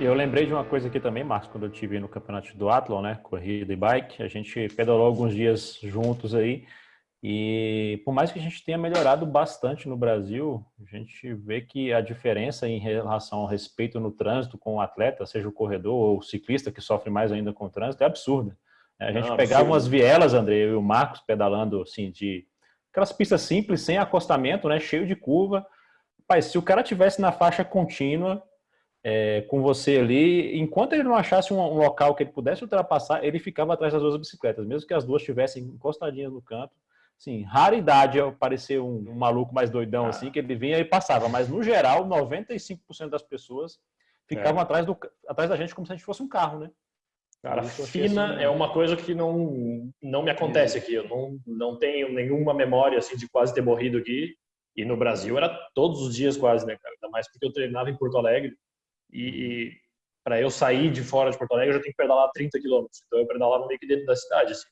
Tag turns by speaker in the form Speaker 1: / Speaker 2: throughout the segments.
Speaker 1: Eu lembrei de uma coisa aqui também, Marcos, quando eu tive no campeonato do Athlon, né, corrida e bike, a gente pedalou alguns dias juntos aí, e por mais que a gente tenha melhorado bastante no Brasil, a gente vê que a diferença em relação ao respeito no trânsito com o atleta, seja o corredor ou o ciclista que sofre mais ainda com o trânsito, é absurda. A gente Não, pegava absurdo. umas vielas, André, eu e o Marcos pedalando assim de aquelas pistas simples, sem acostamento, né, cheio de curva. Pai, se o cara tivesse na faixa contínua, é, com você ali, enquanto ele não achasse um, um, local que ele pudesse ultrapassar, ele ficava atrás das duas bicicletas, mesmo que as duas estivessem encostadinhas no canto. Sim, raridade aparecer um, um, maluco mais doidão ah. assim, que ele vinha e passava, mas no geral, 95% das pessoas ficavam é. atrás, do, atrás da gente como se a gente fosse um carro, né?
Speaker 2: Cara, fina assim, é uma coisa que não, não me acontece aqui. Eu não, não tenho nenhuma memória assim de quase ter morrido aqui. E no Brasil era todos os dias quase, né, cara? Ainda mais porque eu treinava em Porto Alegre. E, e para eu sair de fora de Porto Alegre, eu já tenho que pedalar 30 quilômetros. Então eu pedalava meio que dentro da cidade, assim.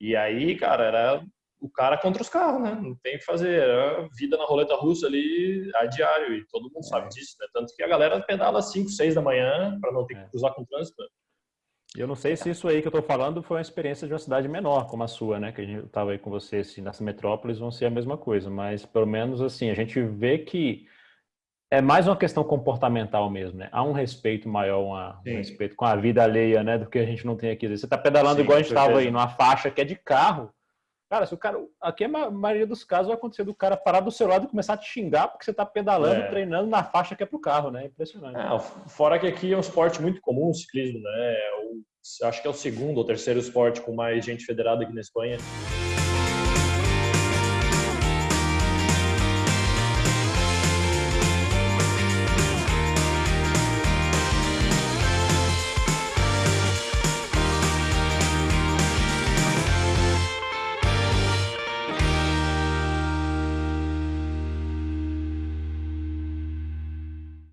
Speaker 2: E aí, cara, era o cara contra os carros, né? Não tem o que fazer. Era vida na roleta russa ali a diário. E todo mundo sabe é. disso, né? Tanto que a galera pedala 5, 6 da manhã para não ter que é. cruzar com o trânsito. Né?
Speaker 1: Eu não sei se isso aí que eu estou falando foi uma experiência de uma cidade menor, como a sua, né? Que a gente estava aí com você, assim, nessa metrópoles vão ser a mesma coisa, mas pelo menos assim, a gente vê que é mais uma questão comportamental mesmo, né? Há um respeito maior, uma, um respeito com a vida alheia, né? Do que a gente não tem aqui. Você está pedalando Sim, igual a gente estava aí, numa faixa que é de carro. Cara, se o cara. Aqui a maioria dos casos vai acontecer do cara parar do seu lado e começar a te xingar porque você está pedalando, é. treinando na faixa que é pro carro, né? Impressionante. É,
Speaker 2: fora que aqui é um esporte muito comum, o ciclismo, né? O, acho que é o segundo ou terceiro esporte com mais gente federada aqui na Espanha.